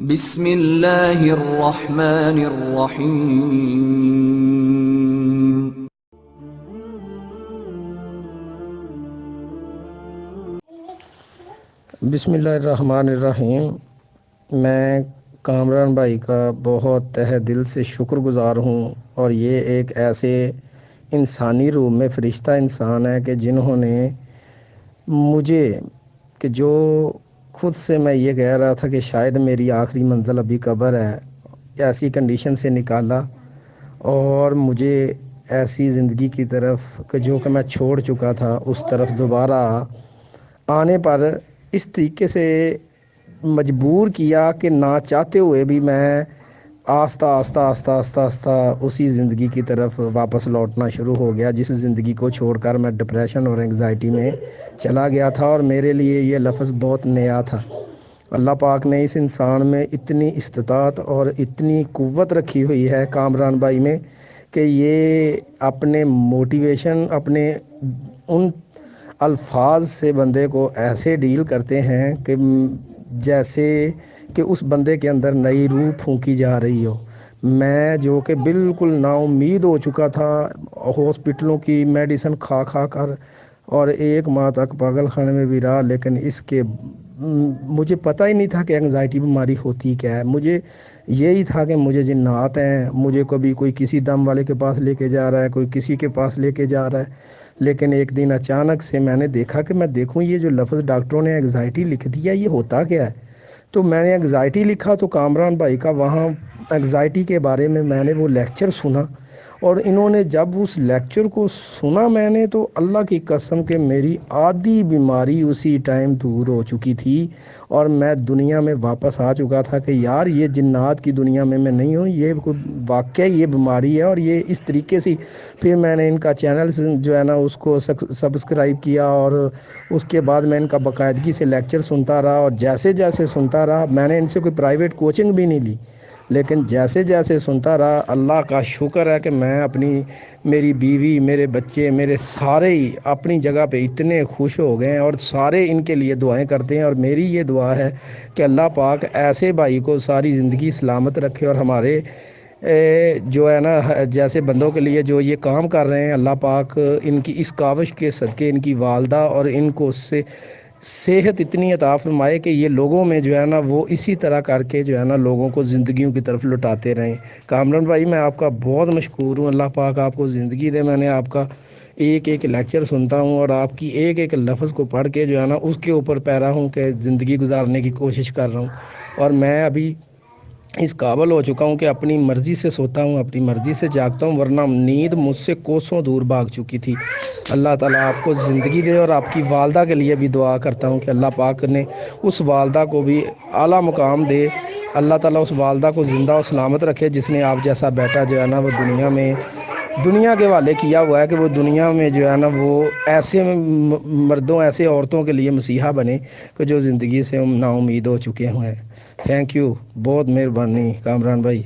بسم اللہ الرحمن الرحیم بسم اللہ الرحمن الرحیم میں کامران بھائی کا بہت تہ دل سے شکر گزار ہوں اور یہ ایک ایسے انسانی روح میں فرشتہ انسان ہے کہ جنہوں نے مجھے کہ جو خود سے میں یہ کہہ رہا تھا کہ شاید میری آخری منزل ابھی قبر ہے، ایسی کنڈیشن سے نکالا اور مجھے ایسی زندگی کی طرف کہ جو کہ میں چھوڑ چکا تھا، اس طرف دوبارہ آنے پر اس طریقے سے مجبور کیا کہ نہ چاہتے ہوئے بھی میں آہستہ آہستہ آہستہ آہستہ آہستہ اسی زندگی کی طرف واپس لوٹنا شروع ہو گیا، جس زندگی کو چھوڑ کر میں ڈپریشن اور انگزائٹی میں چلا گیا تھا اور میرے لیے یہ لفظ بہت نیا تھا۔ اللہ پاک نے اس انسان میں اتنی استطاعت اور اتنی قوت رکھی ہوئی ہے کامران بھائی میں کہ یہ اپنے موٹیویشن اپنے ان الفاظ سے بندے کو ایسے ڈیل کرتے ہیں کہ جیسے کہ اس بندے کے اندر نئی روح پھونکی جا رہی ہو۔ میں جو کہ بالکل نا امید ہو چکا تھا، ہاسپٹلوں کی میڈیسن کھا کھا کر، اور ایک ماہ تک پاگل خانے میں بھی رہا، لیکن اس کے مجھے پتہ ہی نہیں تھا کہ انگزائٹی بیماری ہوتی کیا ہے۔ مجھے یہی تھا کہ مجھے جنات ہیں، مجھے کبھی کوئی کسی دم والے کے پاس لے کے جا رہا ہے، کوئی کسی کے پاس لے کے جا رہا ہے۔ لیکن ایک دن اچانک سے میں نے دیکھا کہ میں دیکھوں یہ جو لفظ ڈاکٹروں نے انگزائٹی لکھ دیا، یہ ہوتا کیا ہے؟ تو میں نے انگزائٹی لکھا تو کامران بھائی کا وہاں انگزائٹی کے بارے میں میں نے وہ لیکچر سنا اور انہوں نے جب اس لیکچر کو سنا میں نے تو اللہ کی قسم کہ میری آدھی بیماری اسی ٹائم دور ہو چکی تھی اور میں دنیا میں واپس آ چکا تھا کہ یار یہ جنات کی دنیا میں میں نہیں ہوں، یہ واقعہ، یہ بیماری ہے اور یہ اس طریقے سے پھر میں نے ان کا چینل جو ہے نا اس کو سبسکرائب کیا اور اس کے بعد میں ان کا باقاعدگی سے لیکچر سنتا رہا اور جیسے جیسے سنتا رہا، میں نے ان سے کوئی پرائیویٹ کوچنگ بھی نہیں لی۔ لیکن جیسے جیسے سنتا رہا، اللہ کا شکر ہے کہ میں اپنی، میری بیوی، میرے بچے، میرے سارے ہی اپنی جگہ پہ اتنے خوش ہو گئے ہیں اور سارے ان کے لیے دعائیں کرتے ہیں اور میری یہ دعا ہے کہ اللہ پاک ایسے بھائی کو ساری زندگی سلامت رکھے اور ہمارے جو ہے نا، جیسے بندوں کے لیے جو یہ کام کر رہے ہیں، اللہ پاک ان کی اس کاوش کے صدقے، ان کی والدہ اور ان کو اس سے صحت اتنی عطا فرمائے کہ یہ لوگوں میں جو ہے نا وہ اسی طرح کر کے جو ہے نا لوگوں کو زندگیوں کی طرف لٹاتے رہیں۔ کامران بھائی، میں آپ کا بہت مشکور ہوں۔ اللہ پاک آپ کو زندگی دے۔ میں نے آپ کا ایک ایک لیکچر سنتا ہوں اور آپ کی ایک ایک لفظ کو پڑھ کے جو ہے نا اس کے اوپر پیرا ہوں کہ زندگی گزارنے کی کوشش کر رہا ہوں۔ اور میں ابھی اس قابل ہو چکا ہوں کہ اپنی مرضی سے سوتا ہوں، اپنی مرضی سے جاگتا ہوں، ورنہ نیند مجھ سے کوسوں دور بھاگ چکی تھی۔ اللہ تعالیٰ آپ کو زندگی دے اور آپ کی والدہ کے لیے بھی دعا کرتا ہوں کہ اللہ پاک نے اس والدہ کو بھی اعلیٰ مقام دے۔ اللہ تعالیٰ اس والدہ کو زندہ و سلامت رکھے، جس نے آپ جیسا بیٹا جو ہے نا وہ دنیا میں دنیا کے والے کیا ہوا ہے کہ وہ دنیا میں جو ہے نا وہ ایسے مردوں، ایسے عورتوں کے لیے مسیحا بنے کہ جو زندگی سے نا امید ہو چکے ہوئے ہیں۔ تھینک یو بہت مہربانی کامران بھائی۔